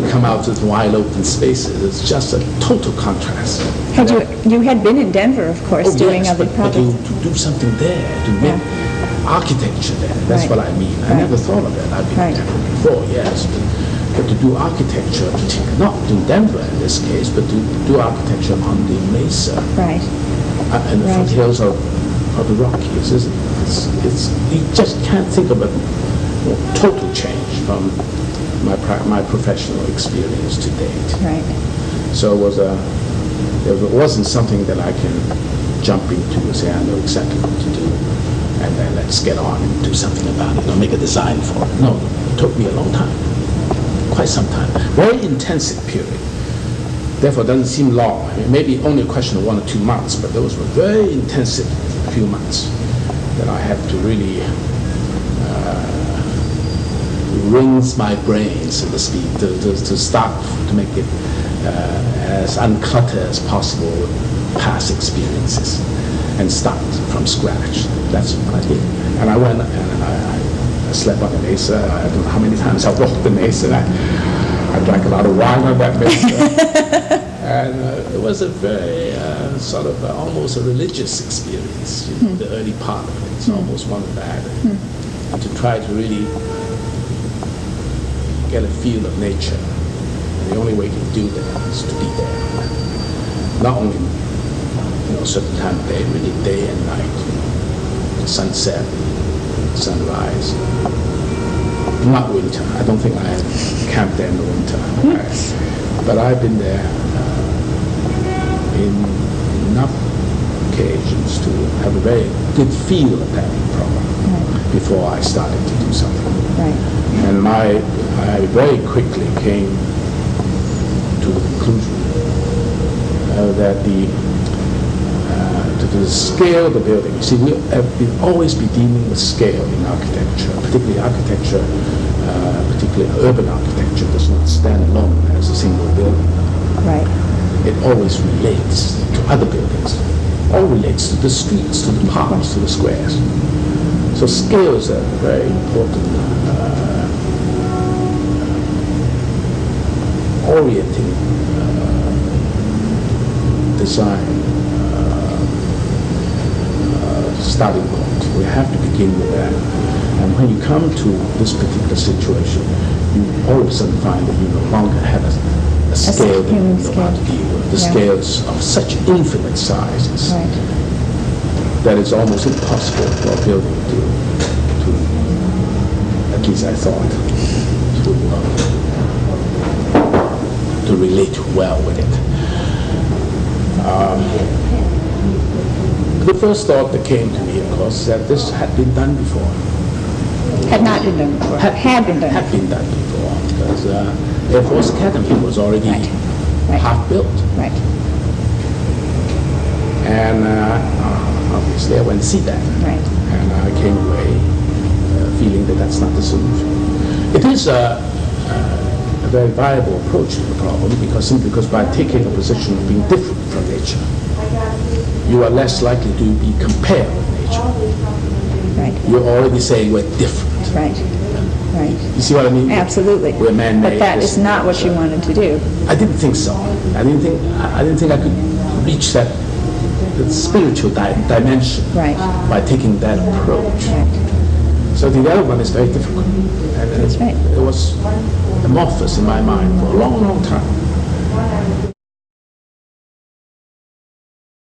to come out to the wide open spaces. It's just a total contrast. Had you, you had been in Denver, of course, Oh, doing yes, other but, but to, projects. to do something there, to make architecture there, that's Right. what I mean. I Right. never thought of that. I've been Right. in Denver before, yes, but, but to do architecture, not in Denver in this case, but to do architecture on the mesa Right, uh, and the foothills of, of the Rockies, isn't it? It's, it's, you just can't think of a total change from my, my professional experience to date. right. So it was a, it wasn't something that I can jump into and say, I know exactly what to do, and then let's get on and do something about it, or make a design for it. No, it took me a long time, quite some time. Very intensive period. Therefore, it doesn't seem long. It may be only a question of one or two months, but those were very intensive few months that I had to really uh, rinse my brain, so to speak, to, to, to start to make it uh, as uncluttered as possible past experiences and start from scratch. That's what I did. And I went and I, I slept on the mesa. I don't know how many times I walked the mesa. I, I drank a lot of wine on that mesa. and uh, it was a very uh, sort of uh, almost a religious experience, you know, the early part of it. It's almost one of that. And to try to really get a feel of nature. And the only way to do that is to be there. Not only, you know, a certain time of day, really day and night, you know, sunset, sunrise. Not winter. I don't think I have camped there in the winter. I- but I've been there uh, in enough occasions to have a very good feel of that problem before I started to do something. Right. And my, I very quickly came to the conclusion uh, that the, uh, to the scale of the building, you see, we have always be dealing with scale in architecture, particularly architecture, uh, particularly urban architecture does not stand alone as a single building. Right, It always relates to other buildings, all relates to the streets, to the parks, to the squares. So scale is a very important uh, orienting uh, design uh, uh, starting point. We have to begin with that. And when you come to this particular situation, you all of a sudden find that you no longer have a, a scale that you know how to deal with. The Yeah. scales of such infinite sizes right. that it's almost impossible for a building to, to at least I thought, to, uh, to relate well with it. Um, the first thought that came to me, of course, that this had been done before. Had not been done before, had been done. Had been done before, because uh, Air Force Academy was already Right. Right. half built. Right, And uh, obviously, I went to see that. right, And I came away uh, feeling that that's not the solution. It is a, uh, a very viable approach to the problem because simply because by taking a position of being different from nature, you are less likely to be compared with nature. right, You're already saying we're different. right, right. You see what I mean? Absolutely. We're man-made. But that is not that. what you wanted to do. I didn't think so. I didn't think I didn't think I could reach that the spiritual di- dimension Right. by taking that approach. Right, So the other one is very difficult. And right. it was amorphous in my mind for a long, long time.